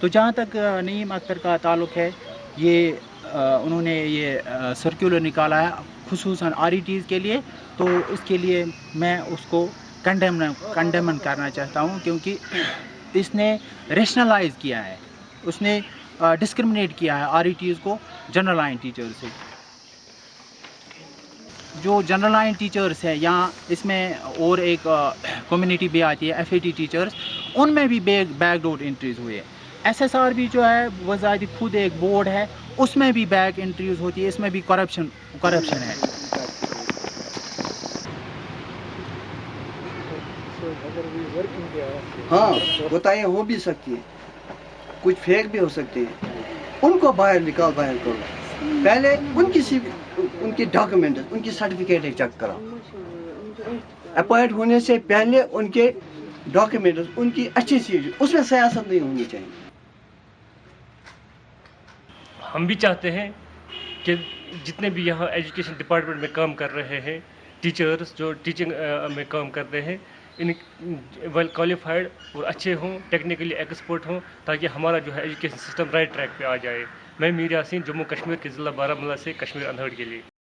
تو جہاں تک نعیم اختر کا تعلق ہے، یہ انہوں نے یہ سرکولر نکالا ہے، خصوصاً آر ای ٹیز کے لیے۔ تو اس کے لیے میں اس کو کنڈیمن کرنا چاہتا ہوں، کیونکہ اس نے ریشنلائز کیا ہے۔ اس نے ڈسکرمنیٹ کیا ہے آر ای ٹیز کو جنرل آئین ٹیچر سے۔ جو جنرل لائن ٹیچرس ہے یا اس میں اور ایک کمیونٹی بھی آتی ہے ایف اے ٹی ٹیچرس ان میں بھی بیک ڈور انٹریز ہوئے ایس ایس آر بھی جو ہے وزاد خود ایک بورڈ ہے، اس میں بھی بیک انٹریز ہوتی ہے اس میں بھی کرپشن کرپشن ہے۔ ہاں بتائیے، ہو بھی سکتی ہے۔ کچھ فیک بھی ہو سکتی ہے ان کو باہر نکال، باہر کرو۔ پہلے ان کی ان کی ڈاکومنٹ ان کی سرٹیفکیٹ چیک کرا اپوائنٹ ہونے سے پہلے ان کے ڈاکومنٹ ان کی اچھی چیز اس میں سیاست نہیں ہونی چاہیے۔ ہم بھی چاہتے ہیں کہ جتنے بھی یہاں ایجوکیشن ڈپارٹمنٹ میں کام کر رہے ہیں ٹیچرز جو ٹیچنگ میں کام کر رہے ہیں ان ویل کوالیفائڈ اور اچھے ہوں ٹیکنیکلی ایکسپرٹ ہوں، تاکہ ہمارا جو ہے ایجوکیشن سسٹم رائٹ ٹریک پہ آ جائے۔ میں میر یاسین جموں کشمیر کے ضلع بارہ ملا سے کشمیر انہڑ کے لیے۔